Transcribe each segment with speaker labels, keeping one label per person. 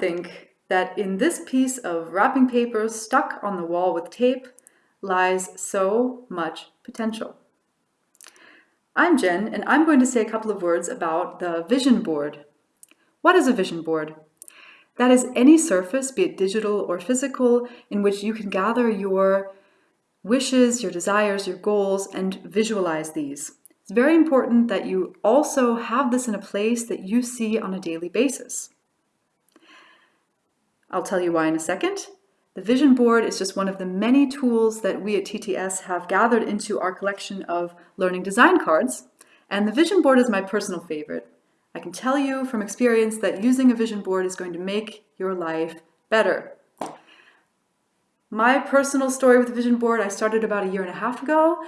Speaker 1: think that in this piece of wrapping paper stuck on the wall with tape lies so much potential. I'm Jen, and I'm going to say a couple of words about the vision board. What is a vision board? That is any surface, be it digital or physical, in which you can gather your wishes, your desires, your goals, and visualize these. It's very important that you also have this in a place that you see on a daily basis. I'll tell you why in a second. The vision board is just one of the many tools that we at TTS have gathered into our collection of learning design cards. And the vision board is my personal favorite. I can tell you from experience that using a vision board is going to make your life better. My personal story with the vision board, I started about a year and a half ago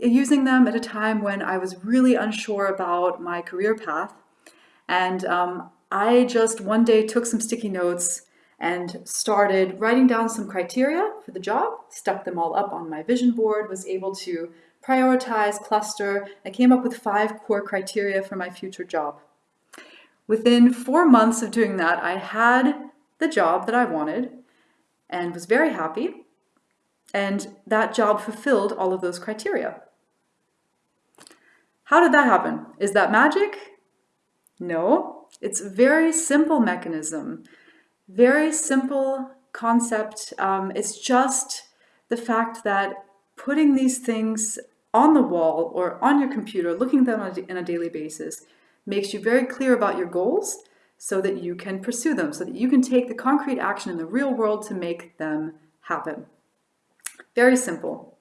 Speaker 1: using them at a time when I was really unsure about my career path. And um, I just one day took some sticky notes and started writing down some criteria for the job, stuck them all up on my vision board, was able to prioritize, cluster, I came up with five core criteria for my future job. Within four months of doing that, I had the job that I wanted and was very happy. And that job fulfilled all of those criteria. How did that happen? Is that magic? No, it's a very simple mechanism, very simple concept. Um, it's just the fact that putting these things on the wall or on your computer, looking at them on a, on a daily basis, makes you very clear about your goals so that you can pursue them, so that you can take the concrete action in the real world to make them happen. Very simple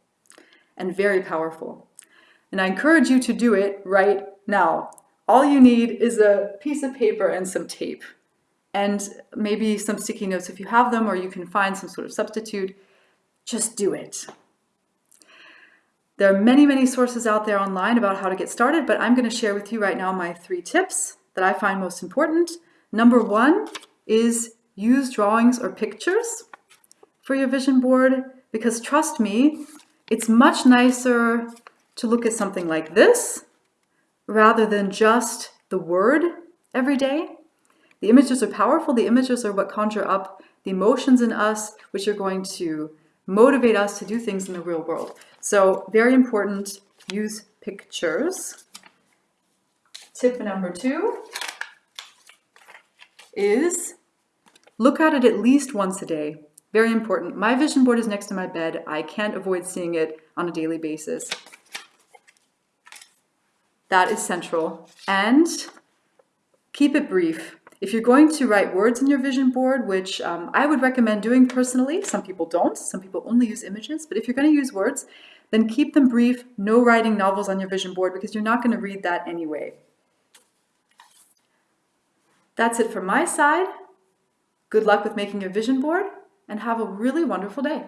Speaker 1: and very powerful. And I encourage you to do it right now. All you need is a piece of paper and some tape and maybe some sticky notes if you have them or you can find some sort of substitute. Just do it. There are many, many sources out there online about how to get started, but I'm going to share with you right now my three tips that I find most important. Number one is use drawings or pictures for your vision board because trust me, it's much nicer to look at something like this rather than just the word every day. The images are powerful. The images are what conjure up the emotions in us, which are going to motivate us to do things in the real world. So very important, use pictures. Tip number two is look at it at least once a day. Very important. My vision board is next to my bed. I can't avoid seeing it on a daily basis. That is central. And keep it brief. If you're going to write words in your vision board, which um, I would recommend doing personally, some people don't, some people only use images, but if you're going to use words, then keep them brief, no writing novels on your vision board because you're not going to read that anyway. That's it from my side. Good luck with making your vision board and have a really wonderful day.